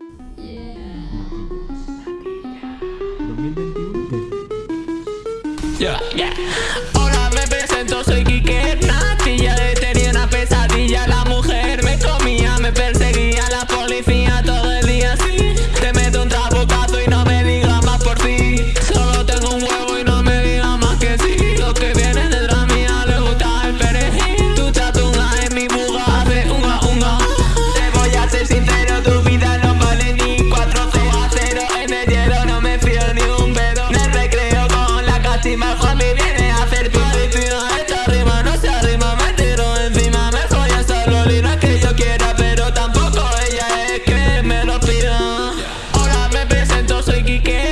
Hola, me vine a hacer Esta rima no se arrima, me tiro encima Me soy esa loli, no que yo quiera Pero tampoco ella es que me lo pida. Hola, me presento, soy Kike